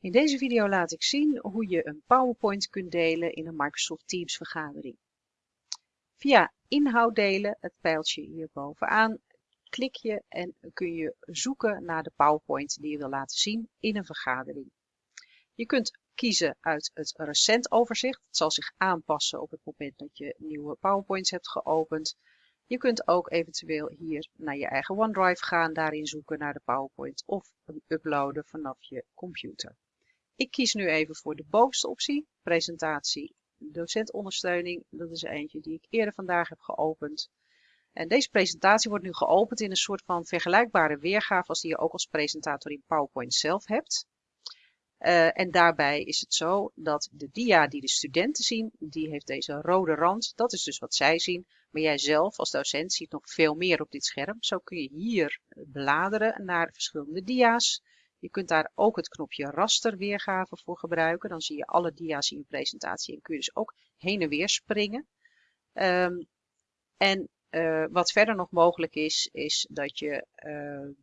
In deze video laat ik zien hoe je een PowerPoint kunt delen in een Microsoft Teams vergadering. Via inhoud delen, het pijltje hier bovenaan, klik je en kun je zoeken naar de PowerPoint die je wil laten zien in een vergadering. Je kunt kiezen uit het recent overzicht. Het zal zich aanpassen op het moment dat je nieuwe PowerPoints hebt geopend. Je kunt ook eventueel hier naar je eigen OneDrive gaan, daarin zoeken naar de PowerPoint of uploaden vanaf je computer. Ik kies nu even voor de bovenste optie, presentatie docentondersteuning. Dat is eentje die ik eerder vandaag heb geopend. En deze presentatie wordt nu geopend in een soort van vergelijkbare weergave als die je ook als presentator in PowerPoint zelf hebt. Uh, en daarbij is het zo dat de dia die de studenten zien, die heeft deze rode rand. Dat is dus wat zij zien. Maar jij zelf als docent ziet nog veel meer op dit scherm. Zo kun je hier bladeren naar verschillende dia's. Je kunt daar ook het knopje raster weergave voor gebruiken. Dan zie je alle dia's in je presentatie en kun je dus ook heen en weer springen. Um, en uh, wat verder nog mogelijk is, is dat je uh,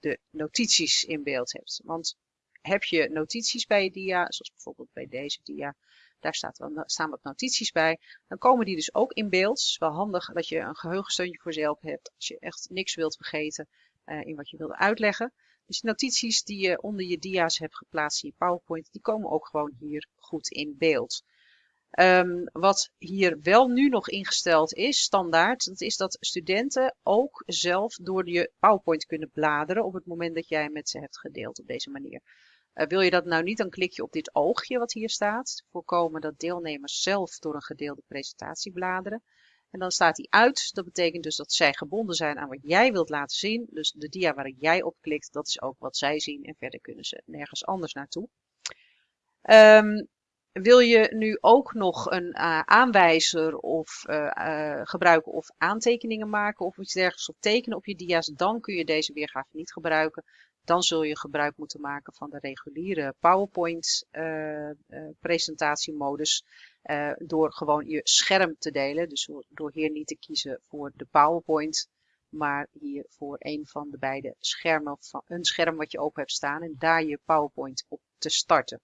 de notities in beeld hebt. Want heb je notities bij je dia, zoals bijvoorbeeld bij deze dia, daar staat wel, staan wat notities bij. Dan komen die dus ook in beeld. Het is wel handig dat je een geheugensteuntje voor jezelf hebt als je echt niks wilt vergeten uh, in wat je wilt uitleggen. Dus notities die je onder je dia's hebt geplaatst in je PowerPoint, die komen ook gewoon hier goed in beeld. Um, wat hier wel nu nog ingesteld is, standaard, dat is dat studenten ook zelf door je PowerPoint kunnen bladeren op het moment dat jij met ze hebt gedeeld op deze manier. Uh, wil je dat nou niet, dan klik je op dit oogje wat hier staat. Voorkomen dat deelnemers zelf door een gedeelde presentatie bladeren. En dan staat hij uit. Dat betekent dus dat zij gebonden zijn aan wat jij wilt laten zien. Dus de dia waar jij op klikt, dat is ook wat zij zien. En verder kunnen ze nergens anders naartoe. Um, wil je nu ook nog een uh, aanwijzer of uh, uh, gebruiken of aantekeningen maken of iets dergelijks of tekenen op je dia's, dan kun je deze weergave niet gebruiken. Dan zul je gebruik moeten maken van de reguliere PowerPoint presentatiemodus. Uh, door gewoon je scherm te delen. Dus door hier niet te kiezen voor de PowerPoint, maar hier voor een van de beide schermen, van een scherm wat je open hebt staan en daar je PowerPoint op te starten.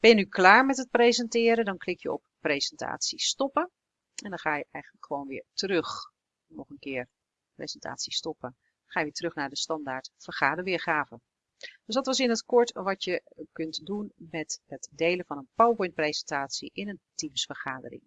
Ben je nu klaar met het presenteren, dan klik je op presentatie stoppen. En dan ga je eigenlijk gewoon weer terug, nog een keer presentatie stoppen. Ga je weer terug naar de standaard vergaderweergave. Dus dat was in het kort wat je kunt doen met het delen van een PowerPoint presentatie in een Teams vergadering.